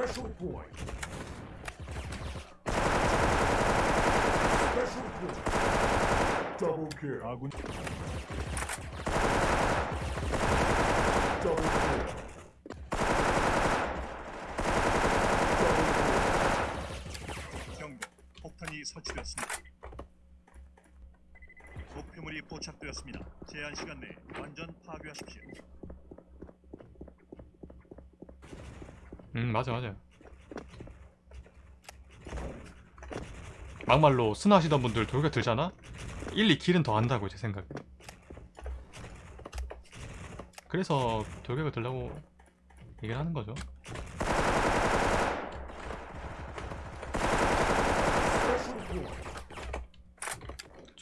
Special point. Special point. Double kill. 아군 Double kill. 경고. 폭탄이 설치되었습니다. 목표물이 포착되었습니다. 제한 시간 내에 완전 파괴하십시오. 음 맞아 맞아 막말로 스나 하시던 분들 돌격 들잖아? 1, 2킬은 더 한다고 제 생각에 그래서 돌격을 들라고 얘기를 하는 거죠.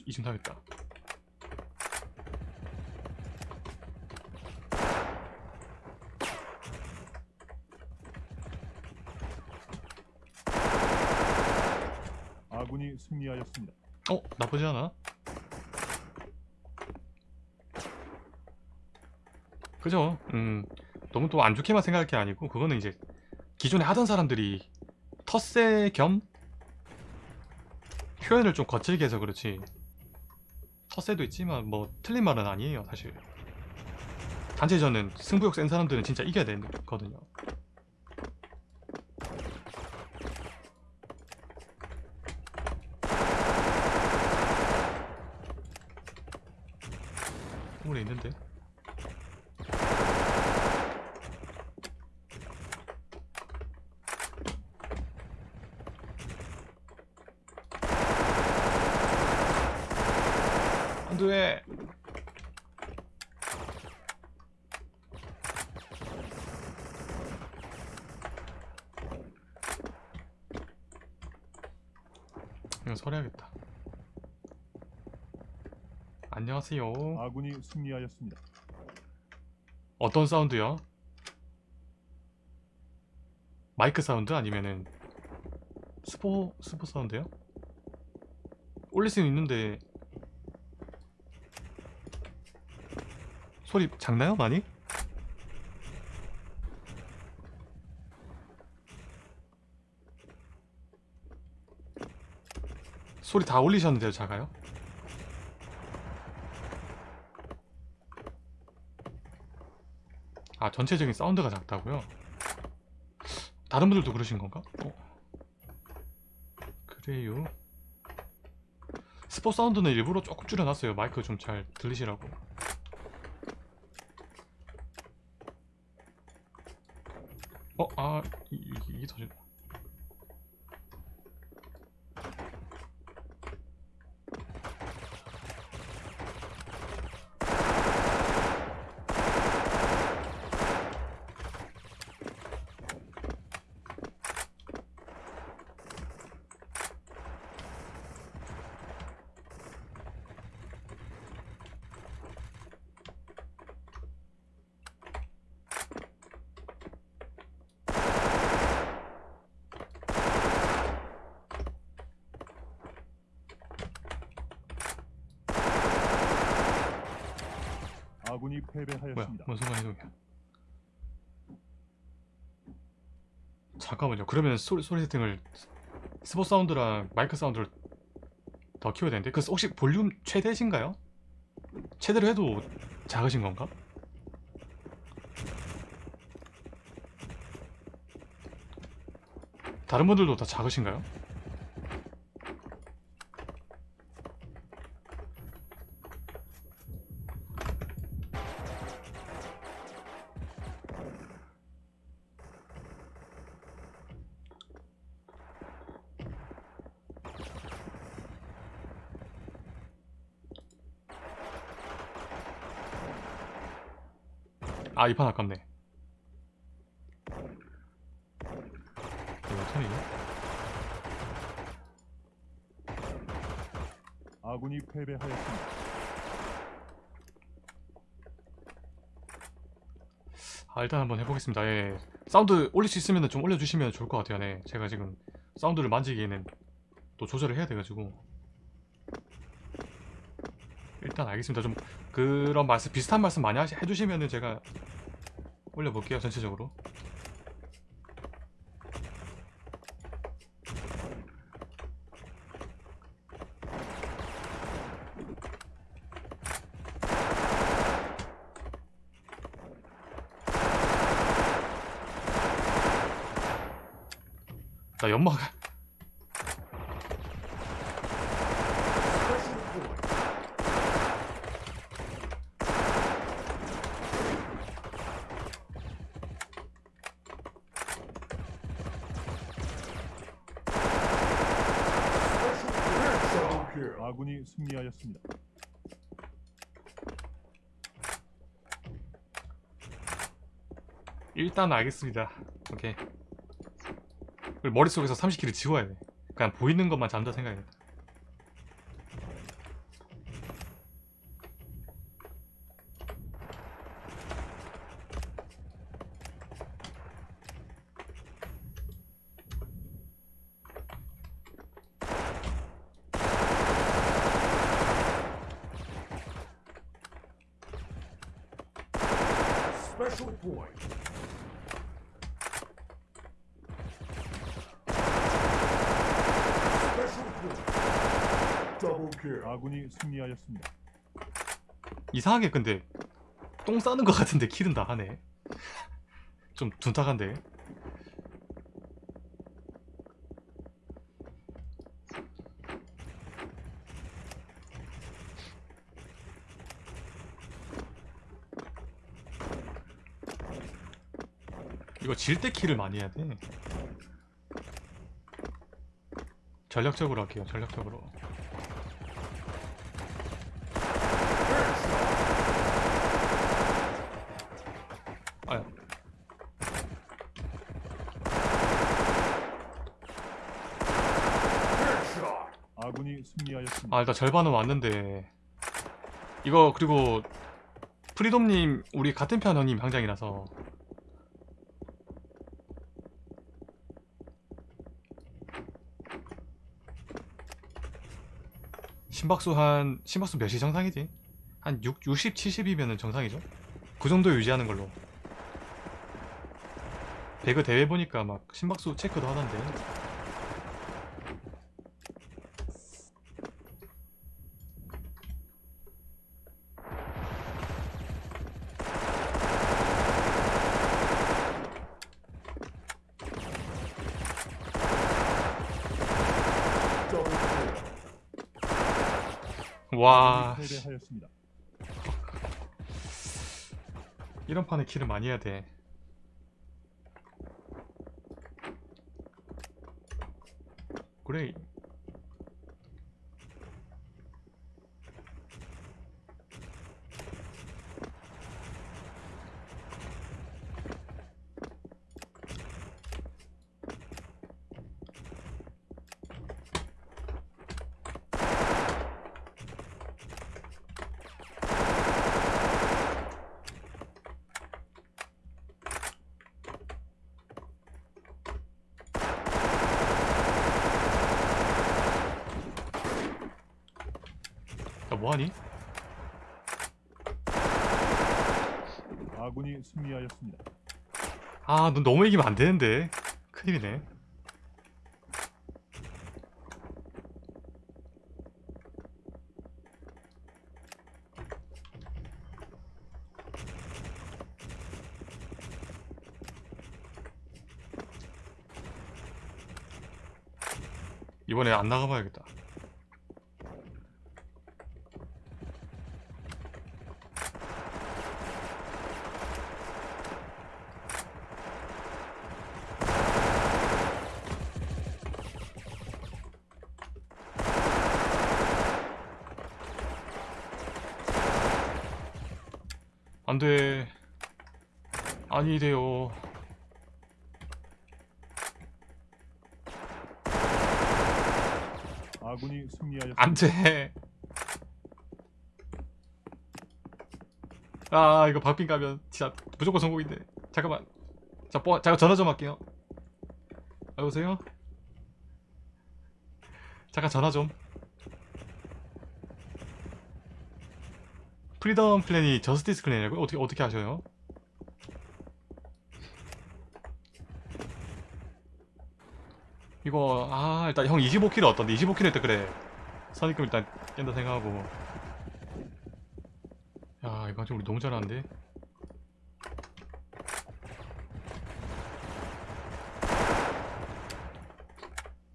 이심 사겠다 아군이 승리하였습니다. 어? 나쁘지 않아? 그죠? 음 너무 또 안 좋게만 생각할 게 아니고 그거는 이제 기존에 하던 사람들이 텃세 겸 표현을 좀 거칠게 해서 그렇지 텃세도 있지만 뭐 틀린 말은 아니에요 사실 단체전은 승부욕 센 사람들은 진짜 이겨야 되거든요 오래 있는데? 안돼 이거 설해야겠다 안녕하세요 아군이 승리하였습니다. 어떤 사운드요? 마이크 사운드 아니면은 스포 스포 사운드요? 올릴 수는 있는데 소리 작나요 많이? 소리 다 올리셨는데요 작아요? 아 전체적인 사운드가 작다고요? 다른 분들도 그러신 건가? 어? 그래요 스포 사운드는 일부러 조금 줄여놨어요 마이크 좀 잘 들리시라고 어? 아 이, 이, 이게 더 줄- 아군이 뭐야 패배하였습니다. 뭔 순간 이동이야 잠깐만요 그러면 소리, 소리 세팅을 스포 사운드랑 마이크 사운드를 더 키워야 되는데 그 혹시 볼륨 최대신가요? 최대로 해도 작으신 건가? 다른 분들도 다 작으신가요? 아 이 판 아깝네 이거 아군이 패배하였습니다. 아 일단 한번 해보겠습니다 예. 사운드 올릴 수 있으면 좀 올려주시면 좋을 것 같아요 네. 제가 지금 사운드를 만지기에는 또 조절을 해야 돼가지고 일단 알겠습니다. 좀 그런 말씀 비슷한 말씀 많이 해주시면은 제가 올려볼게요 전체적으로 나 연막 Special point. Special point. Double kill. 아군이 승리하였습니다. 일단 알겠습니다. 오케이. 머릿속에서 30킬을 지워야 돼. 그냥 보이는 것만 잠자 생각해 point. Special point. Double kill. 아군이 승리하였습니다. 이상하게 근데 똥 싸는 것 같은데 킬은 다 하네. 좀 둔탁한데. 이거 질 때 킬을 많이 해야 돼. 전략적으로 할게요. 전략적으로. 아야. Headshot. 아군이 승리하였습니다. 아 일단 절반은 왔는데 이거 그리고 프리돔님 우리 같은 편 형님 방장이라서 심박수 한 심박수 몇이 정상이지? 한 6, 60, 70이면은 정상이죠? 그 정도 유지하는 걸로 배그 대회 보니까 막 심박수 체크도 하던데 와. 패배하였습니다. 이런 판에 킬을 많이 해야 돼. 그래. 뭐하니? 아군이 승리하였습니다. 아, 넌 너무 이기면 안 되는데. 큰일이네. 이번에 안 나가봐야겠다. 안 돼. 아니 돼요. 아군이 승리하였습니다. 안 돼. 아, 이거 박빙 가면 진짜 무조건 성공인데. 잠깐만. 자, 뽀, 잠깐 전화 좀 할게요. 여보세요? 잠깐 전화 좀. 프리덤 clan이 저스티스 clan이라고요? 어떻게 어떻게 하셔요? 이거 아 일단 형 25킬 어떤데 25킬 했다 그래. 선입금 일단 깬다 생각하고. 야 이거 좀 우리 너무 잘하는데?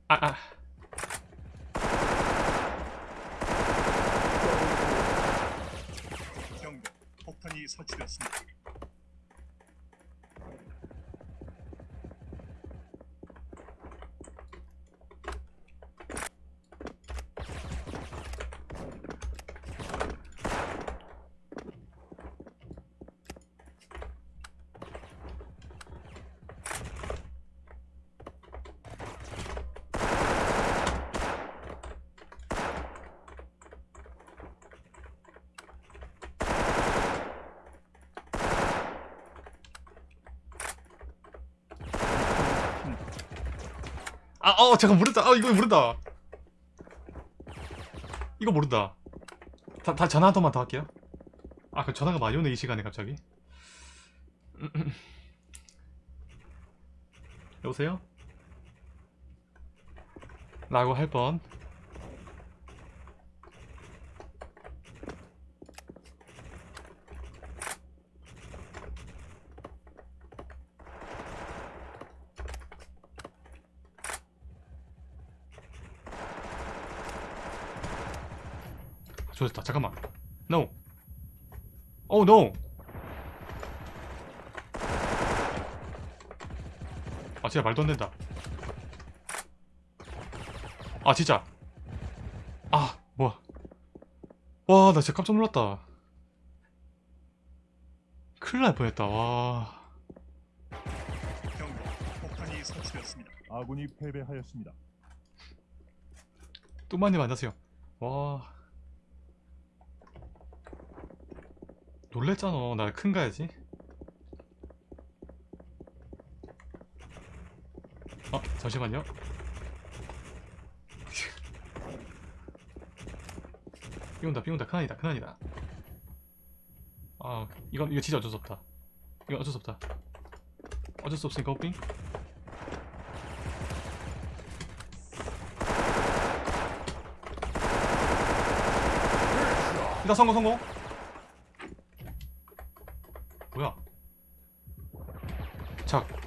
아, 아. 경고. 폭탄이 설치되었습니다. 아, 어, 잠깐 모른다. 아, 이거 모른다. 이거 모른다. 다, 다 전화 한 통만 더 할게요. 아, 그 전화가 많이 오네 이 시간에 갑자기. 여보세요? 라고 할 뻔. 좋았다. 잠깐만. No. Oh no. 아 진짜 말도 안 된다. 아 진짜. 아 뭐야. 와 나 진짜 깜짝 놀랐다. 큰일 날 뻔했다. 와. 경고. 폭탄이 설치되었습니다. 아군이 패배하였습니다. 뚜마님 안녕하세요. 와. 놀랬잖아. 나 큰 가야지. 어, 잠시만요. 삐온다, 삐온다. 큰아니다, 큰아니다. 아, 이건, 이거 진짜 어쩔 수 없다. 이건 어쩔 수 없다. 어쩔 수 없으니까 호핑. 일단 성공, 성공.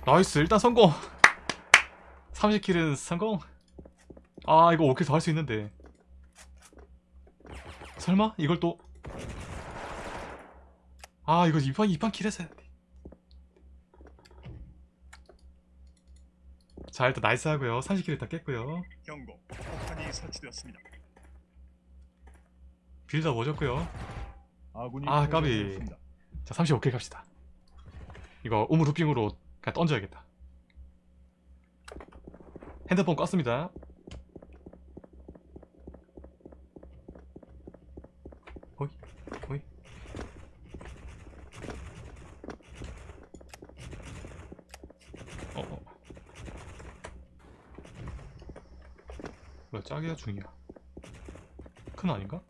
nice. 일단 성공. 30kill은 성공. 아, 이거 5kill 더 할 수 있는데. 설마? 이걸 또. 아, 이거 2판, 2판 kill 했어야 돼. 자, 일단 nice 하고요. 30kill 일단 깼고요. 경고. 폭탄이 설치되었습니다. 오졌고요. 아군이 아, 까비. 자, 35킬 갑시다. 이거 우물 루핑으로 그냥 던져야겠다. 핸드폰 껐습니다. 호이, 호이. 어, 어. 뭐야, 짝이야, 중이야? 큰 아닌가?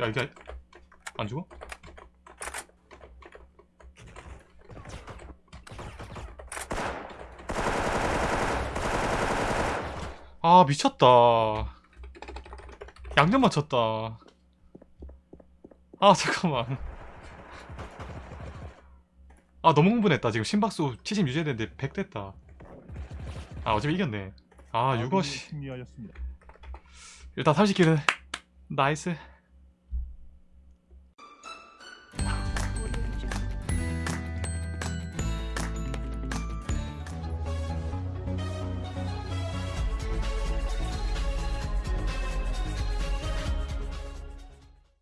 야 이게 안 죽어? 아 미쳤다. 양념 맞췄다. 아 잠깐만. 아 너무 흥분했다. 지금 심박수 70 유지해야 되는데 100 됐다. 아 어차피 이겼네. 아 승리하였습니다. 일단 30kill은 nice